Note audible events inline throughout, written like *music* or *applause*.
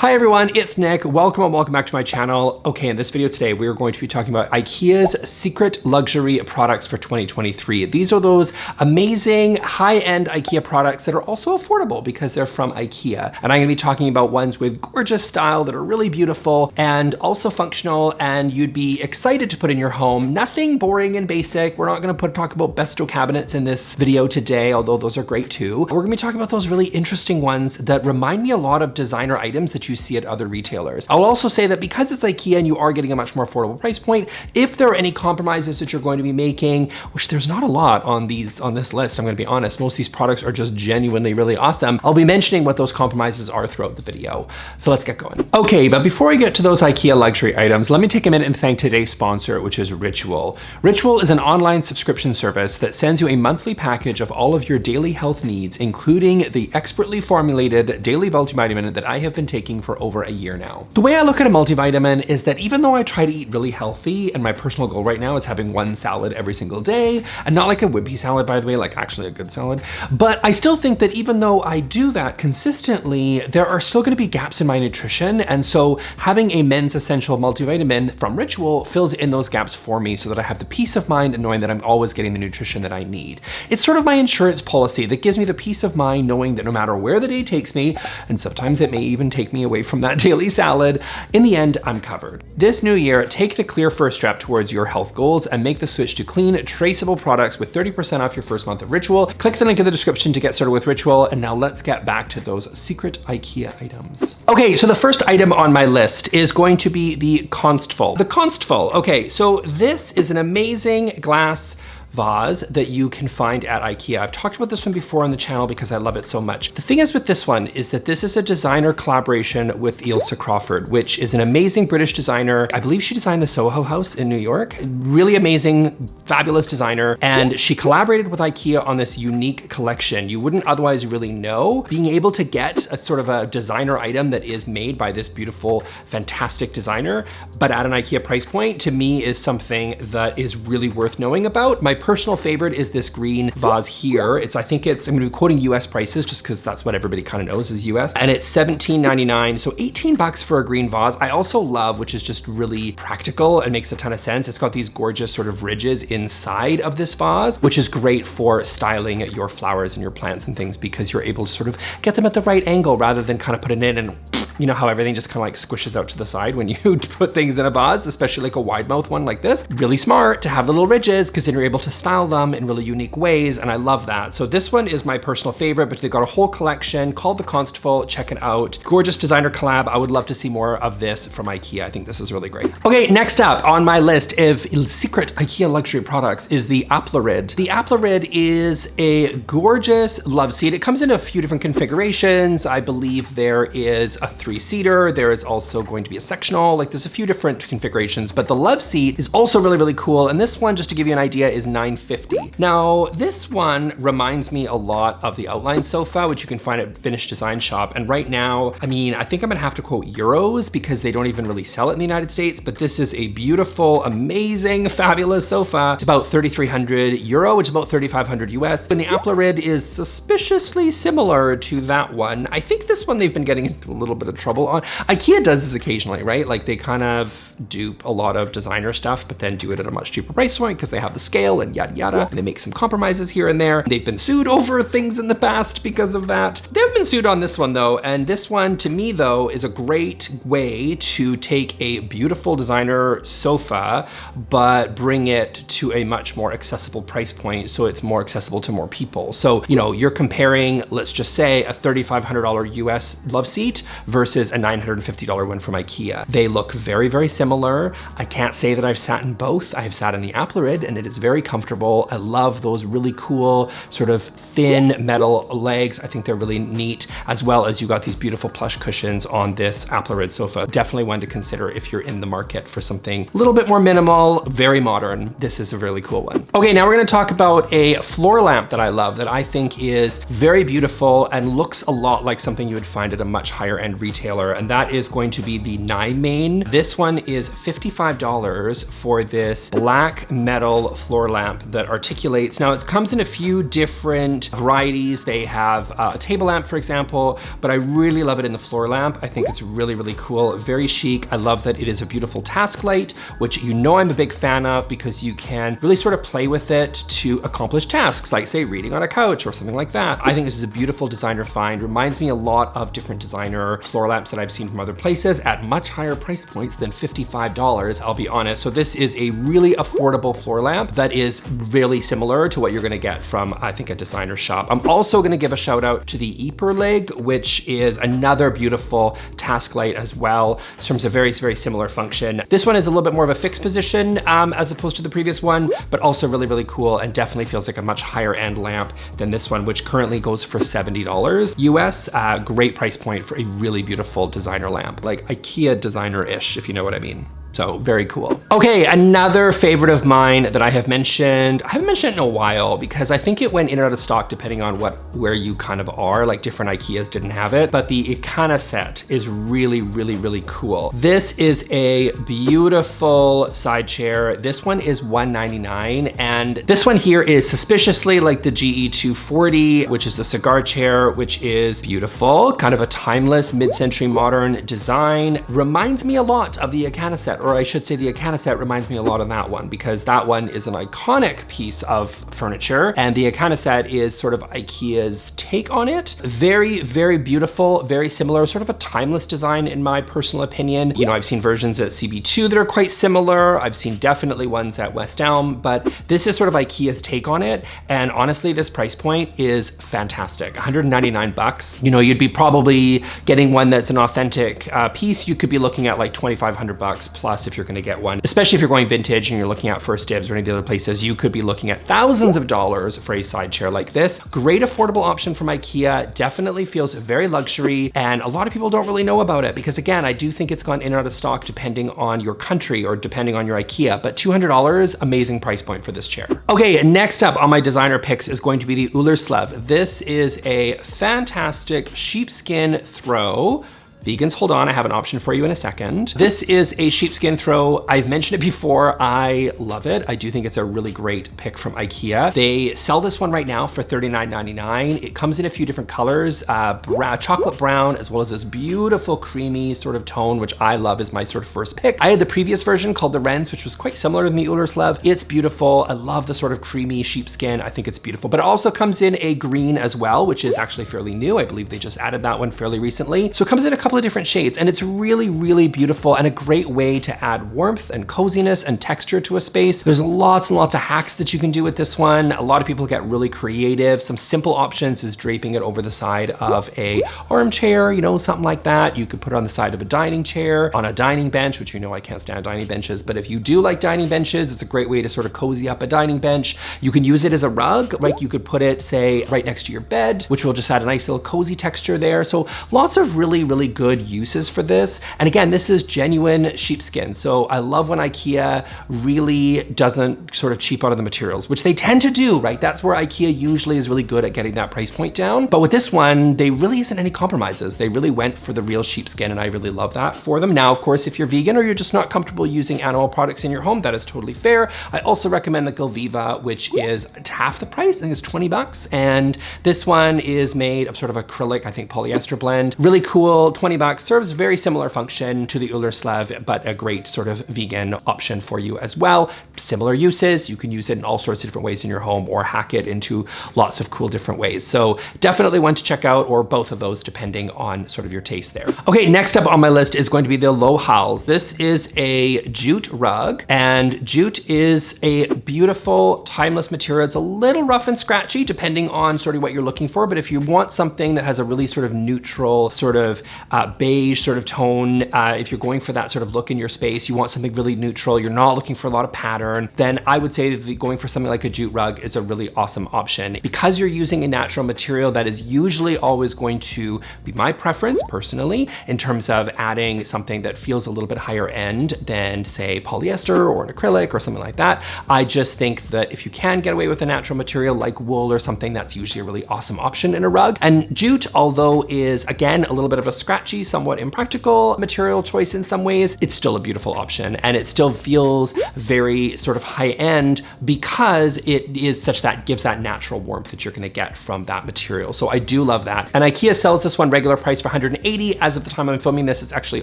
Hi everyone, it's Nick. Welcome and welcome back to my channel. Okay, in this video today, we are going to be talking about IKEA's secret luxury products for 2023. These are those amazing high-end IKEA products that are also affordable because they're from IKEA. And I'm gonna be talking about ones with gorgeous style that are really beautiful and also functional and you'd be excited to put in your home. Nothing boring and basic. We're not gonna put talk about Bestå cabinets in this video today, although those are great too. We're gonna be talking about those really interesting ones that remind me a lot of designer items that you you see at other retailers. I'll also say that because it's IKEA and you are getting a much more affordable price point, if there are any compromises that you're going to be making, which there's not a lot on these on this list, I'm gonna be honest, most of these products are just genuinely really awesome. I'll be mentioning what those compromises are throughout the video. So let's get going. Okay, but before we get to those IKEA luxury items, let me take a minute and thank today's sponsor, which is Ritual. Ritual is an online subscription service that sends you a monthly package of all of your daily health needs, including the expertly formulated daily multivitamin that I have been taking for over a year now. The way I look at a multivitamin is that even though I try to eat really healthy, and my personal goal right now is having one salad every single day, and not like a wimpy salad, by the way, like actually a good salad, but I still think that even though I do that consistently, there are still gonna be gaps in my nutrition, and so having a men's essential multivitamin from Ritual fills in those gaps for me so that I have the peace of mind and knowing that I'm always getting the nutrition that I need. It's sort of my insurance policy that gives me the peace of mind knowing that no matter where the day takes me, and sometimes it may even take me away from that *laughs* daily salad, in the end, I'm covered. This new year, take the clear first step towards your health goals and make the switch to clean, traceable products with 30% off your first month of Ritual. Click the link in the description to get started with Ritual. And now let's get back to those secret IKEA items. Okay, so the first item on my list is going to be the Konstfull. The Konstfull, okay, so this is an amazing glass vase that you can find at Ikea. I've talked about this one before on the channel because I love it so much. The thing is with this one is that this is a designer collaboration with Ilse Crawford, which is an amazing British designer. I believe she designed the Soho House in New York. Really amazing, fabulous designer. And she collaborated with Ikea on this unique collection. You wouldn't otherwise really know. Being able to get a sort of a designer item that is made by this beautiful, fantastic designer, but at an Ikea price point, to me is something that is really worth knowing about. My personal favorite is this green vase here. It's, I think it's, I'm gonna be quoting US prices just cause that's what everybody kind of knows is US. And it's $17.99, so 18 bucks for a green vase. I also love, which is just really practical and makes a ton of sense. It's got these gorgeous sort of ridges inside of this vase, which is great for styling your flowers and your plants and things because you're able to sort of get them at the right angle rather than kind of put it in and you know how everything just kind of like squishes out to the side when you *laughs* put things in a vase, especially like a wide mouth one like this. Really smart to have the little ridges because then you're able to style them in really unique ways and I love that. So this one is my personal favorite, but they've got a whole collection called The Konstfull. Check it out. Gorgeous designer collab. I would love to see more of this from Ikea. I think this is really great. Okay, next up on my list of secret Ikea luxury products is the Äpplaryd. The Äpplaryd is a gorgeous love seat. It comes in a few different configurations. I believe there is a three-seater. There is also going to be a sectional, like there's a few different configurations, but the love seat is also really, really cool. And this one, just to give you an idea, is 950. Now, this one reminds me a lot of the Outline sofa, which you can find at Finnish Design Shop. And right now, I mean, I think I'm gonna have to quote euros because they don't even really sell it in the United States, but this is a beautiful, amazing, fabulous sofa. It's about 3,300 euro, which is about 3,500 US. And the Äpplaryd is suspiciously similar to that one. I think this one they've been getting into a little bit of trouble on. Ikea does this occasionally, right? Like they kind of dupe a lot of designer stuff, but then do it at a much cheaper price point because they have the scale and yada yada. And they make some compromises here and there. They've been sued over things in the past because of that. They've been sued on this one though. And this one to me though is a great way to take a beautiful designer sofa, but bring it to a much more accessible price point. So it's more accessible to more people. So, you know, you're comparing, let's just say a $3,500 US love seat versus versus a $950 one from Ikea. They look very, very similar. I can't say that I've sat in both. I've sat in the Äpplaryd and it is very comfortable. I love those really cool sort of thin metal legs. I think they're really neat, as well as you got these beautiful plush cushions on this Äpplaryd sofa. Definitely one to consider if you're in the market for something a little bit more minimal, very modern. This is a really cool one. Okay, now we're gonna talk about a floor lamp that I love that I think is very beautiful and looks a lot like something you would find at a much higher end retailer, and that is going to be the Nymåne. This one is $55 for this black metal floor lamp that articulates. Now it comes in a few different varieties. They have uh, a table lamp, for example, but I really love it in the floor lamp. I think it's really, really cool, very chic. I love that it is a beautiful task light, which you know I'm a big fan of because you can really sort of play with it to accomplish tasks, like say reading on a couch or something like that. I think this is a beautiful designer find. Reminds me a lot of different designer floor lamps that I've seen from other places at much higher price points than $55, I'll be honest. So this is a really affordable floor lamp that is really similar to what you're gonna get from, I think, a designer shop. I'm also gonna give a shout out to the Eperlig, which is another beautiful task light as well. In terms of very, very similar function. This one is a little bit more of a fixed position um, as opposed to the previous one, but also really, really cool and definitely feels like a much higher end lamp than this one, which currently goes for $70 US. Uh, great price point for a really beautiful designer lamp, like IKEA designer-ish, if you know what I mean. So very cool. Okay, another favorite of mine that I have mentioned, I haven't mentioned it in a while because I think it went in and out of stock depending on what where you kind of are, like different Ikeas didn't have it, but the Ekenäset is really, really, really cool. This is a beautiful side chair. This one is 199 and this one here is suspiciously like the GE240, which is the cigar chair, which is beautiful, kind of a timeless mid-century modern design. Reminds me a lot of the Ekenäset or I should say the Ekenäset reminds me a lot of that one because that one is an iconic piece of furniture and the Ekenäset is sort of Ikea's take on it. Very, very beautiful, very similar, sort of a timeless design in my personal opinion. You know, I've seen versions at CB2 that are quite similar. I've seen definitely ones at West Elm, but this is sort of Ikea's take on it. And honestly, this price point is fantastic. 199 bucks. You know, you'd be probably getting one that's an authentic uh, piece. You could be looking at like 2,500 bucks plus plus if you're gonna get one. Especially if you're going vintage and you're looking at First Dibs or any of the other places, you could be looking at thousands of dollars for a side chair like this. Great affordable option from Ikea, definitely feels very luxury and a lot of people don't really know about it because again, I do think it's gone in and out of stock depending on your country or depending on your Ikea, but $200, amazing price point for this chair. Okay, next up on my designer picks is going to be the Ullerslev. This is a fantastic sheepskin throw Vegans, hold on, I have an option for you in a second. This is a sheepskin throw. I've mentioned it before, I love it. I do think it's a really great pick from Ikea. They sell this one right now for $39.99. It comes in a few different colors, uh, brown, chocolate brown, as well as this beautiful creamy sort of tone, which I love is my sort of first pick. I had the previous version called the Rens, which was quite similar to the Ullerslev. It's beautiful. I love the sort of creamy sheepskin. I think it's beautiful, but it also comes in a green as well, which is actually fairly new. I believe they just added that one fairly recently. So it comes in a couple couple of different shades and it's really, really beautiful and a great way to add warmth and coziness and texture to a space. There's lots and lots of hacks that you can do with this one. A lot of people get really creative. Some simple options is draping it over the side of a armchair, you know, something like that. You could put it on the side of a dining chair, on a dining bench, which you know I can't stand dining benches, but if you do like dining benches, it's a great way to sort of cozy up a dining bench. You can use it as a rug, like you could put it, say, right next to your bed, which will just add a nice little cozy texture there. So lots of really, really good good uses for this. And again, this is genuine sheepskin. So I love when Ikea really doesn't sort of cheap out of the materials, which they tend to do, right? That's where Ikea usually is really good at getting that price point down. But with this one, they really isn't any compromises. They really went for the real sheepskin and I really love that for them. Now, of course, if you're vegan or you're just not comfortable using animal products in your home, that is totally fair. I also recommend the Gilviva, which is half the price. I think it's 20 bucks. And this one is made of sort of acrylic, I think polyester blend. Really cool, 20 20 bucks, serves very similar function to the Ullerslev, but a great sort of vegan option for you as well. Similar uses, you can use it in all sorts of different ways in your home or hack it into lots of cool different ways. So definitely one to check out or both of those depending on sort of your taste there. Okay, next up on my list is going to be the Lohals. This is a jute rug and jute is a beautiful timeless material. It's a little rough and scratchy depending on sort of what you're looking for, but if you want something that has a really sort of neutral sort of uh, uh, beige sort of tone. Uh, if you're going for that sort of look in your space, you want something really neutral, you're not looking for a lot of pattern, then I would say that going for something like a jute rug is a really awesome option. Because you're using a natural material that is usually always going to be my preference personally in terms of adding something that feels a little bit higher end than say polyester or an acrylic or something like that. I just think that if you can get away with a natural material like wool or something, that's usually a really awesome option in a rug. And jute, although is again a little bit of a scratch scratchy, somewhat impractical material choice in some ways, it's still a beautiful option and it still feels very sort of high end because it is such that gives that natural warmth that you're gonna get from that material. So I do love that. And IKEA sells this one regular price for 180. As of the time I'm filming this, it's actually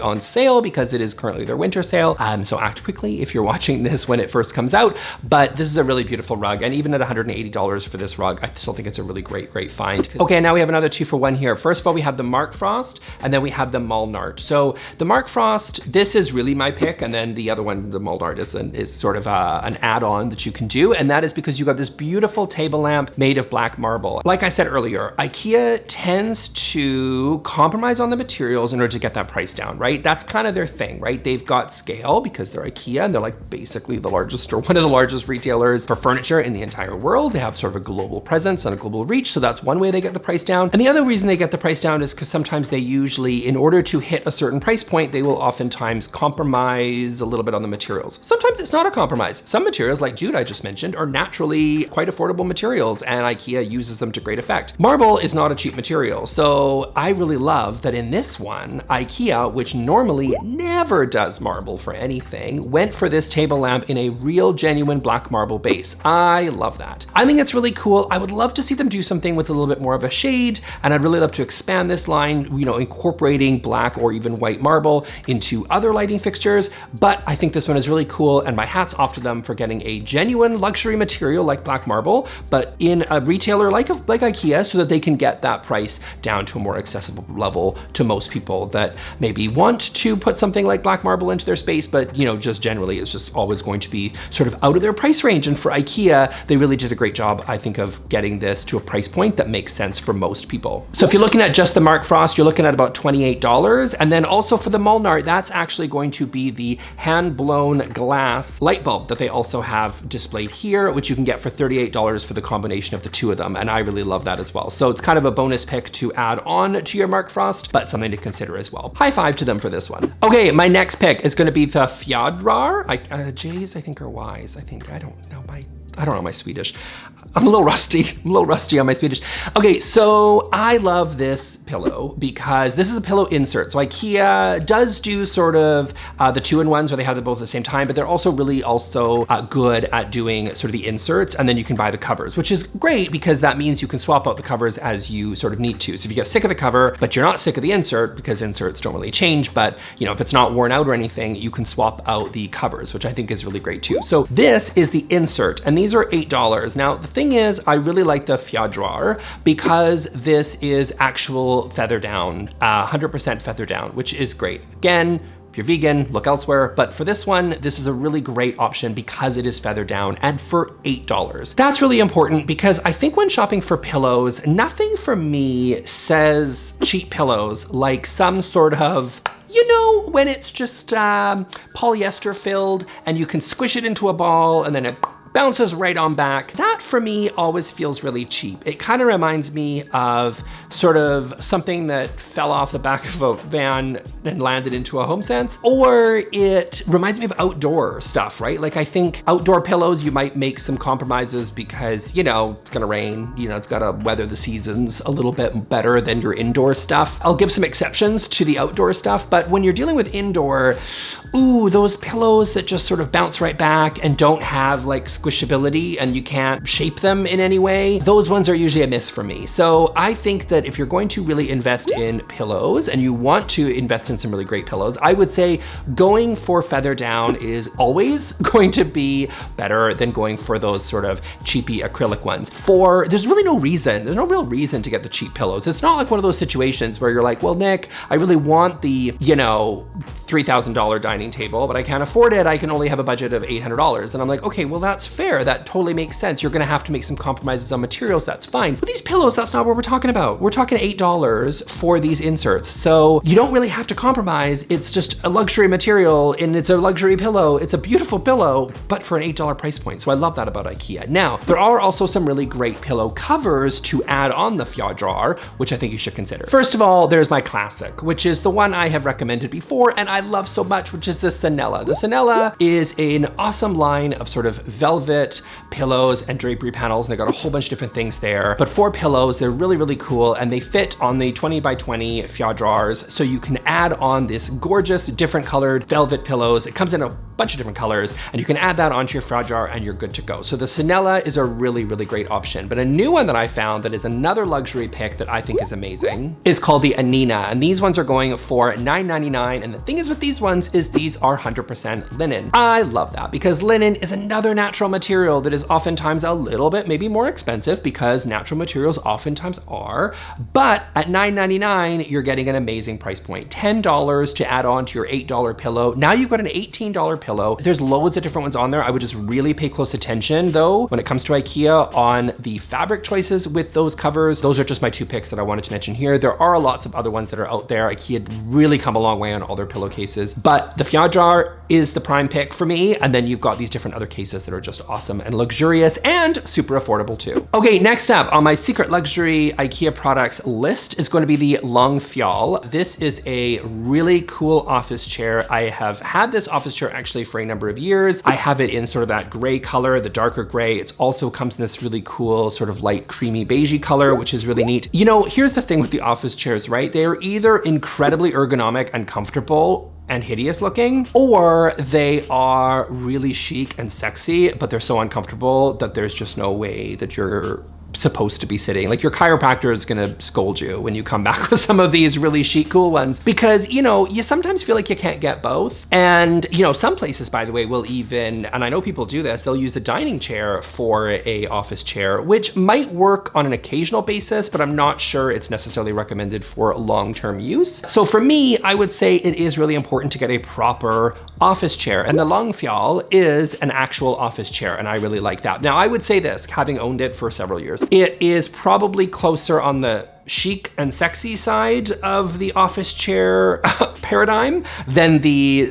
on sale because it is currently their winter sale. Um, so act quickly if you're *laughs* watching this when it first comes out. But this is a really beautiful rug. And even at $180 for this rug, I still think it's a really great, great find. Okay, now we have another two for one here. First of all, we have the Markfrost and then we have the Molnart. So the Markfrost, this is really my pick. And then the other one, the Molnart is, an, is sort of a, an add-on that you can do. And that is because you got this beautiful table lamp made of black marble. Like I said earlier, IKEA tends to compromise on the materials in order to get that price down, right? That's kind of their thing, right? They've got scale because they're IKEA and they're like basically the largest or one of the largest retailers for furniture in the entire world. They have sort of a global presence and a global reach. So that's one way they get the price down. And the other reason they get the price down is because sometimes they usually, in order to hit a certain price point, they will oftentimes compromise a little bit on the materials. Sometimes it's not a compromise. Some materials like jute I just mentioned are naturally quite affordable materials and IKEA uses them to great effect. Marble is not a cheap material. So I really love that in this one, IKEA, which normally never does marble for anything, went for this table lamp in a real genuine black marble base. I love that. I think it's really cool. I would love to see them do something with a little bit more of a shade and I'd really love to expand this line, you know, incorporating black or even white marble into other lighting fixtures. But I think this one is really cool and my hat's off to them for getting a genuine luxury material like black marble, but in a retailer like, like IKEA so that they can get that price down to a more accessible level to most people that maybe want to put something like black marble into their space, but you know, just generally it's just always going to be sort of out of their price range. And for IKEA, they really did a great job, I think, of getting this to a price point that makes sense for most people. So if you're looking at just the Markfrost, you're looking at about $28. And then also for the Molnart, that's actually going to be the hand-blown glass light bulb that they also have displayed here, which you can get for $38 for the combination of the two of them. And I really love that as well. So it's kind of a bonus pick to add on to your Markfrost, but something to consider as well. High five to them for this one. Okay, my next pick is gonna be the Fjadrar. I, uh, J's, I think, are Y's. I think, I don't know my I don't know my Swedish. I'm a little rusty, *laughs* I'm a little rusty on my Swedish. Okay, so I love this pillow because this is a pillow insert. So Ikea does do sort of uh, the two-in-ones where they have them both at the same time, but they're also really also uh, good at doing sort of the inserts and then you can buy the covers, which is great because that means you can swap out the covers as you sort of need to. So if you get sick of the cover, but you're not sick of the insert because inserts don't really change, but you know, if it's not worn out or anything, you can swap out the covers, which I think is really great too. So this is the insert and these these are $8. Now, the thing is, I really like the Fjadrar because this is actual feather down, 100% uh, feather down, which is great. Again, if you're vegan, look elsewhere. But for this one, this is a really great option because it is feather down and for $8. That's really important because I think when shopping for pillows, nothing for me says cheap pillows like some sort of you know, when it's just um, polyester filled and you can squish it into a ball and then it bounces right on back. That for me always feels really cheap. It kind of reminds me of sort of something that fell off the back *laughs* of a van and landed into a home sense, or it reminds me of outdoor stuff, right? Like I think outdoor pillows, you might make some compromises because, you know, it's gonna rain, you know, it's gotta weather the seasons a little bit better than your indoor stuff. I'll give some exceptions to the outdoor stuff, but when you're dealing with indoor, ooh, those pillows that just sort of bounce right back and don't have like squishability and you can't shape them in any way, those ones are usually a miss for me. So I think that if you're going to really invest in pillows and you want to invest in some really great pillows, I would say going for feather down is always *laughs* going to be better than going for those sort of cheapy acrylic ones. For, there's really no reason, there's no real reason to get the cheap pillows. It's not like one of those situations where you're like, well, Nick, I really want the, you know, $3,000 dining table, but I can't afford it. I can only have a budget of $800. And I'm like, okay, well, that's fair. That totally makes sense. You're gonna have to make some compromises on materials. That's fine. But these pillows, that's not what we're talking about. We're talking $8 for these inserts. So you don't really have to compromise. It's just a luxury material and it's a luxury pillow. It's a beautiful pillow, but for an $8 price point. So I love that about Ikea. Now, there are also some really great pillow covers to add on the Fjadrar, which I think you should consider. First of all, there's my classic, which is the one I have recommended before, and I love so much, which is the Sanela. The Sanela is an awesome line of sort of velvet pillows and drapery panels. And they got a whole bunch of different things there. But for pillows, they're really, really cool. And they fit on the 20 by 20 drawers. So you can add on this gorgeous different colored velvet pillows. It comes in a bunch of different colors and you can add that onto your jar and you're good to go. So the Sanela is a really, really great option. But a new one that I found that is another luxury pick that I think is amazing is called the Anina. And these ones are going for $9.99. And the thing is with these ones is these are 100% linen. I love that because linen is another natural material that is oftentimes a little bit maybe more expensive because natural materials oftentimes are. But at $9.99, you're getting an amazing price point. $10 to add on to your $8 pillow. Now you've got an $18 pillow. There's loads of different ones on there. I would just really pay close attention though when it comes to Ikea on the fabric choices with those covers. Those are just my two picks that I wanted to mention here. There are lots of other ones that are out there. Ikea really come a long way on all their pillowcases, but the Fjadrar is the prime pick for me. And then you've got these different other cases that are just awesome and luxurious and super affordable too. Okay, next up on my secret luxury Ikea products list is going to be the Långfjäll. This is a really cool office chair. I have had this office chair actually for a number of years. I have it in sort of that gray color, the darker gray. It also comes in this really cool sort of light creamy beigey color, which is really neat. You know, here's the thing with the office chairs, right? They are either incredibly ergonomic and comfortable and hideous looking, or they are really chic and sexy, but they're so uncomfortable that there's just no way that you're supposed to be sitting. Like your chiropractor is gonna scold you when you come *laughs* back with some of these really chic, cool ones because, you know, you sometimes feel like you can't get both. And, you know, some places, by the way, will even, and I know people do this, they'll use a dining chair for a office chair, which might work on an occasional basis, but I'm not sure it's necessarily recommended for long-term use. So for me, I would say it is really important to get a proper office chair. And the Långfjäll is an actual office chair, and I really like that. Now, I would say this, having owned it for several years, it is probably closer on the chic and sexy side of the office chair *laughs* paradigm than the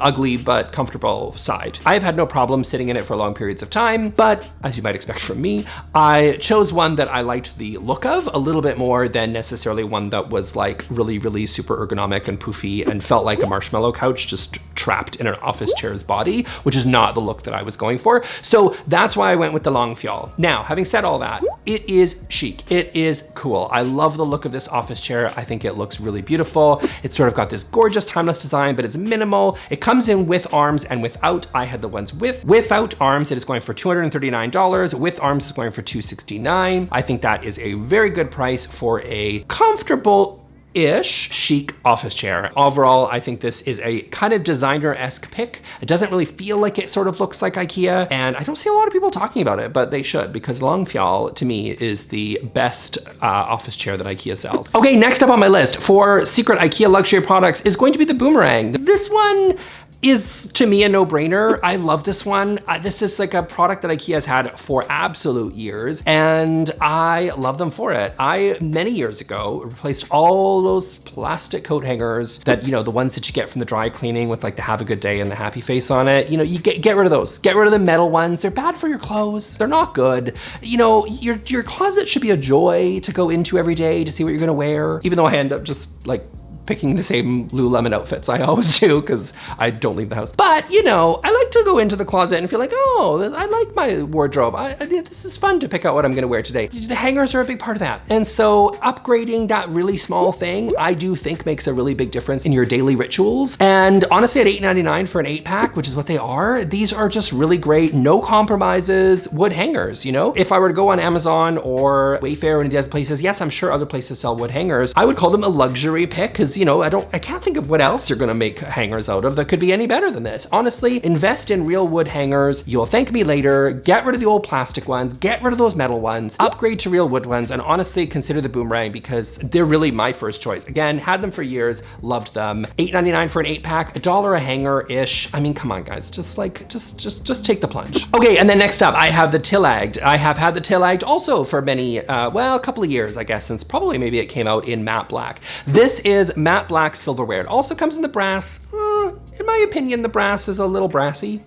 ugly but comfortable side. I've had no problem sitting in it for long periods of time, but as you might expect from me, I chose one that I liked the look of a little bit more than necessarily one that was like really, really super ergonomic and poofy and felt like a marshmallow couch just trapped in an office chair's body, which is not the look that I was going for. So that's why I went with the Långfjäll. Now, having said all that, it is chic. It is cool. I love the look of this office chair. I think it looks really beautiful. It's sort of got this gorgeous timeless design, but it's minimal. It comes in with arms and without. I had the ones with. Without arms, it is going for $239. With arms, it's going for 269. I think that is a very good price for a comfortable ish chic office chair. Overall, I think this is a kind of designer-esque pick. It doesn't really feel like it sort of looks like Ikea, and I don't see a lot of people talking about it, but they should, because Långfjäll, to me, is the best uh, office chair that Ikea sells. Okay, next up on my list for secret Ikea luxury products is going to be the Boomerang. This one is to me a no-brainer. I love this one. Uh, this is like a product that IKEA has had for absolute years and I love them for it. I, many years ago, replaced all those plastic coat hangers that, you know, the ones that you get from the dry cleaning with like the have a good day and the happy face on it. You know, you get, get rid of those. Get rid of the metal ones. They're bad for your clothes. They're not good. You know, your, your closet should be a joy to go into every day to see what you're gonna wear. Even though I end up just like picking the same Lululemon outfits I always do because I don't leave the house. But, you know, I like to go into the closet and feel like, oh, I like my wardrobe. I, I, this is fun to pick out what I'm gonna wear today. The hangers are a big part of that. And so upgrading that really small thing, I do think makes a really big difference in your daily rituals. And honestly, at $8.99 for an eight pack, which is what they are, these are just really great, no compromises wood hangers, you know? If I were to go on Amazon or Wayfair or any of the other places, yes, I'm sure other places sell wood hangers. I would call them a luxury pick because you know, I don't, I can't think of what else you're gonna make hangers out of that could be any better than this. Honestly, invest in real wood hangers. You'll thank me later. Get rid of the old plastic ones, get rid of those metal ones, upgrade to real wood ones, and honestly consider the Boomerang because they're really my first choice. Again, had them for years, loved them. $8.99 for an eight pack, a dollar a hanger-ish. I mean, come on guys, just like, just, just, just take the plunge. Okay, and then next up, I have the Tillagd. I have had the Tillagd also for many, uh, well, a couple of years, I guess, since probably maybe it came out in matte black. This is black silverware. It also comes in the brass. Uh, in my opinion, the brass is a little brassy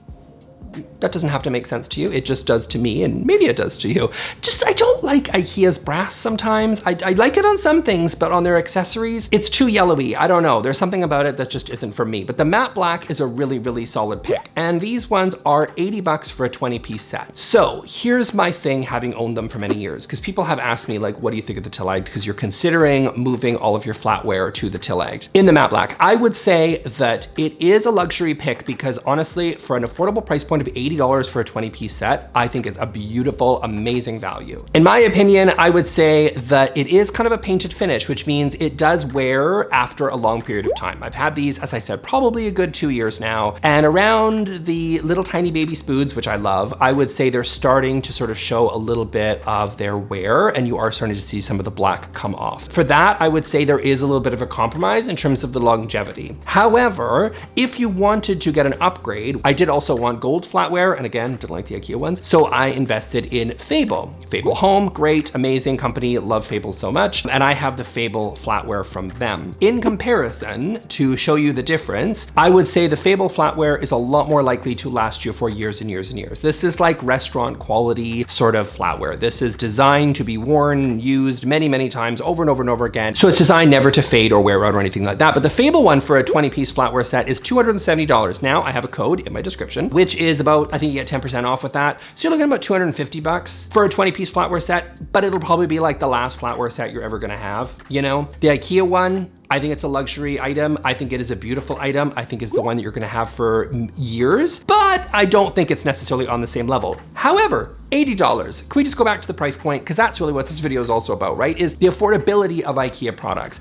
that doesn't have to make sense to you. It just does to me and maybe it does to you. Just, I don't like Ikea's brass sometimes. I, I like it on some things, but on their accessories, it's too yellowy. I don't know. There's something about it that just isn't for me. But the matte black is a really, really solid pick. And these ones are 80 bucks for a 20 piece set. So here's my thing having owned them for many years, because people have asked me like, what do you think of the Tillagd? Because you're considering moving all of your flatware to the Tillagd. In the matte black, I would say that it is a luxury pick because honestly, for an affordable price point of $80 for a 20 piece set, I think it's a beautiful, amazing value. In my opinion, I would say that it is kind of a painted finish, which means it does wear after a long period of time. I've had these, as I said, probably a good two years now. And around the little tiny baby spoons, which I love, I would say they're starting to sort of show a little bit of their wear and you are starting to see some of the black come off. For that, I would say there is a little bit of a compromise in terms of the longevity. However, if you wanted to get an upgrade, I did also want gold flatware, and again, didn't like the IKEA ones, so I invested in Fable. Fable Home, great, amazing company, love Fable so much, and I have the Fable flatware from them. In comparison, to show you the difference, I would say the Fable flatware is a lot more likely to last you for years and years and years. This is like restaurant quality sort of flatware. This is designed to be worn, used many, many times over and over and over again. So it's designed never to fade or wear out or anything like that. But the Fable one for a 20 piece flatware set is $270. Now I have a code in my description, which is about, I think you get 10% off with that. So you're looking at about 250 bucks for a 20 piece flatware set, but it'll probably be like the last flatware set you're ever gonna have, you know? The Ikea one, I think it's a luxury item. I think it is a beautiful item. I think it's the one that you're gonna have for years, but I don't think it's necessarily on the same level. However, $80. Can we just go back to the price point? Because that's really what this video is also about, right? Is the affordability of IKEA products.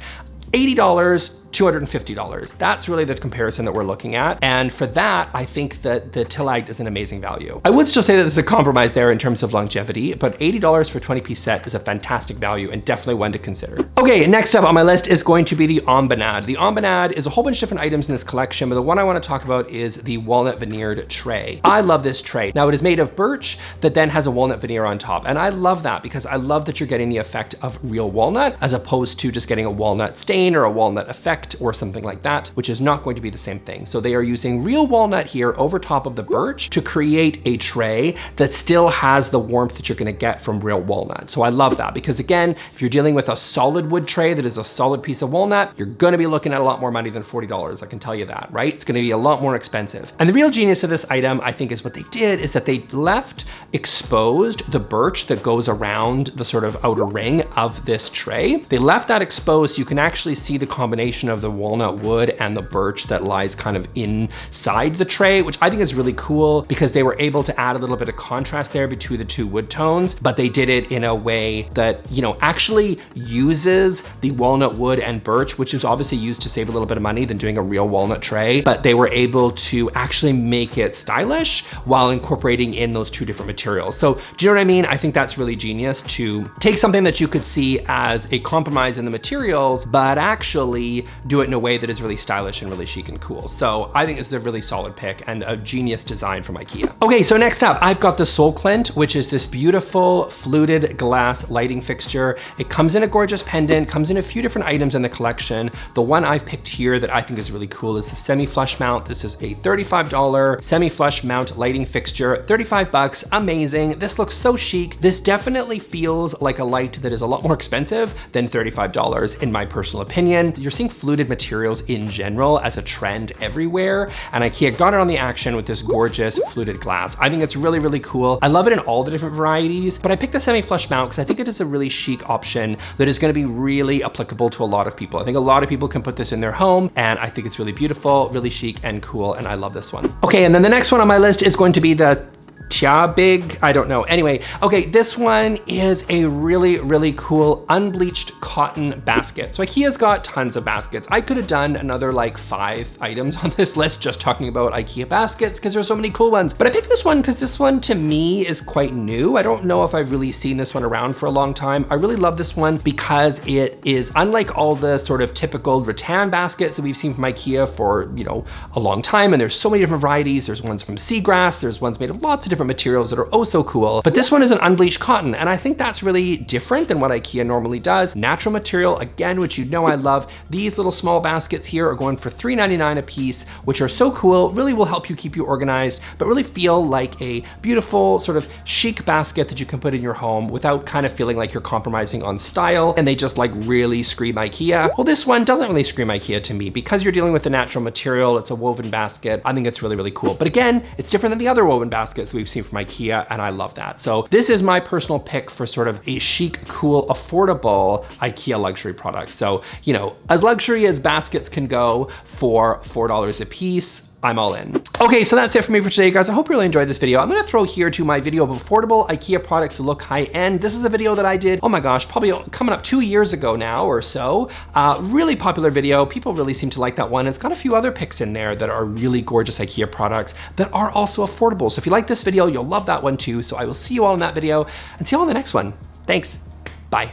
$80 $250. That's really the comparison that we're looking at. And for that, I think that the Tillagd is an amazing value. I would still say that there's a compromise there in terms of longevity, but $80 for a 20 piece set is a fantastic value and definitely one to consider. Okay, next up on my list is going to be the Embonade. The Embonade is a whole bunch of different items in this collection, but the one I wanna talk about is the walnut veneered tray. I love this tray. Now it is made of birch that then has a walnut veneer on top. And I love that because I love that you're getting the effect of real walnut as opposed to just getting a walnut stain or a walnut effect effect or something like that, which is not going to be the same thing. So they are using real walnut here over top of the birch to create a tray that still has the warmth that you're gonna get from real walnut. So I love that because again, if you're dealing with a solid wood tray that is a solid piece of walnut, you're gonna be looking at a lot more money than $40, I can tell you that, right? It's gonna be a lot more expensive. And the real genius of this item, I think is what they did, is that they left exposed the birch that goes around the sort of outer ring of this tray. They left that exposed so you can actually see the combination of the walnut wood and the birch that lies kind of inside the tray, which I think is really cool because they were able to add a little bit of contrast there between the two wood tones, but they did it in a way that, you know, actually uses the walnut wood and birch, which is obviously used to save a little bit of money than doing a real walnut tray, but they were able to actually make it stylish while incorporating in those two different materials. So do you know what I mean? I think that's really genius to take something that you could see as a compromise in the materials, but actually do it in a way that is really stylish and really chic and cool. So I think this is a really solid pick and a genius design from Ikea. Okay, so next up, I've got the Solklint, which is this beautiful fluted glass lighting fixture. It comes in a gorgeous pendant, comes in a few different items in the collection. The one I've picked here that I think is really cool is the semi-flush mount. This is a $35 semi-flush mount lighting fixture, 35 bucks, amazing. This looks so chic. This definitely feels like a light that is a lot more expensive than $35 in my personal opinion. You're seeing fluted materials in general as a trend everywhere. And Ikea got it on the action with this gorgeous fluted glass. I think it's really, really cool. I love it in all the different varieties, but I picked the semi-flush mount because I think it is a really chic option that is gonna be really applicable to a lot of people. I think a lot of people can put this in their home and I think it's really beautiful, really chic and cool. And I love this one. Okay, and then the next one on my list is going to be the Tia Big, I don't know. Anyway, okay, this one is a really, really cool unbleached cotton basket. So Ikea's got tons of baskets. I could have done another like five items on this list just talking about Ikea baskets because there's so many cool ones. But I picked this one because this one to me is quite new. I don't know if I've really seen this one around for a long time. I really love this one because it is unlike all the sort of typical rattan baskets that we've seen from Ikea for, you know, a long time. And there's so many different varieties. There's ones from seagrass. There's ones made of lots of different materials that are oh so cool. But this one is an unbleached cotton, and I think that's really different than what IKEA normally does. Natural material, again, which you know I love. These little small baskets here are going for $3.99 a piece, which are so cool, really will help you keep you organized, but really feel like a beautiful sort of chic basket that you can put in your home without kind of feeling like you're compromising on style and they just like really scream IKEA. Well, this one doesn't really scream IKEA to me because you're dealing with a natural material, it's a woven basket. I think it's really, really cool. But again, it's different than the other woven baskets we've seen from IKEA and I love that. So this is my personal pick for sort of a chic, cool, affordable IKEA luxury product. So, you know, as luxury as baskets can go for $4 a piece, I'm all in. Okay, so that's it for me for today, guys. I hope you really enjoyed this video. I'm gonna throw here to my video of affordable IKEA products to look high end. This is a video that I did, oh my gosh, probably coming up two years ago now or so. Uh, really popular video. People really seem to like that one. It's got a few other picks in there that are really gorgeous IKEA products that are also affordable. So if you like this video, you'll love that one too. So I will see you all in that video and see you all in the next one. Thanks, bye.